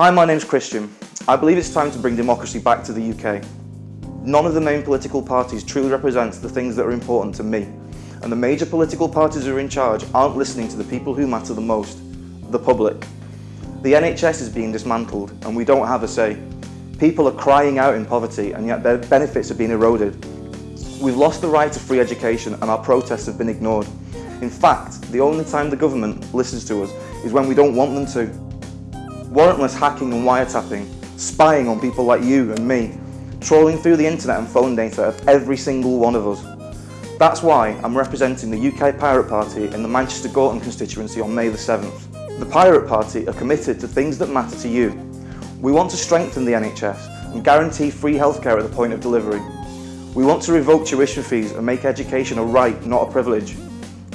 Hi, my name's Christian. I believe it's time to bring democracy back to the UK. None of the main political parties truly represents the things that are important to me. And the major political parties who are in charge aren't listening to the people who matter the most, the public. The NHS is being dismantled and we don't have a say. People are crying out in poverty and yet their benefits are being eroded. We've lost the right to free education and our protests have been ignored. In fact, the only time the government listens to us is when we don't want them to. Warrantless hacking and wiretapping, spying on people like you and me, trawling through the internet and phone data of every single one of us. That's why I'm representing the UK Pirate Party in the Manchester Gorton constituency on May the 7th. The Pirate Party are committed to things that matter to you. We want to strengthen the NHS and guarantee free healthcare at the point of delivery. We want to revoke tuition fees and make education a right, not a privilege.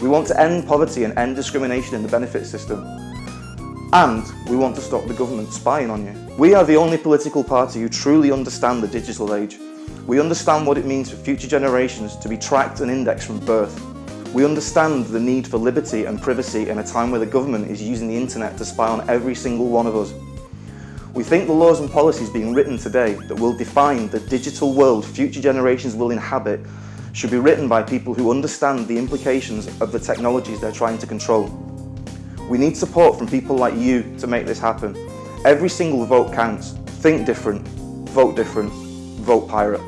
We want to end poverty and end discrimination in the benefits system. And we want to stop the government spying on you. We are the only political party who truly understand the digital age. We understand what it means for future generations to be tracked and indexed from birth. We understand the need for liberty and privacy in a time where the government is using the internet to spy on every single one of us. We think the laws and policies being written today that will define the digital world future generations will inhabit should be written by people who understand the implications of the technologies they're trying to control. We need support from people like you to make this happen. Every single vote counts. Think different, vote different, vote pirate.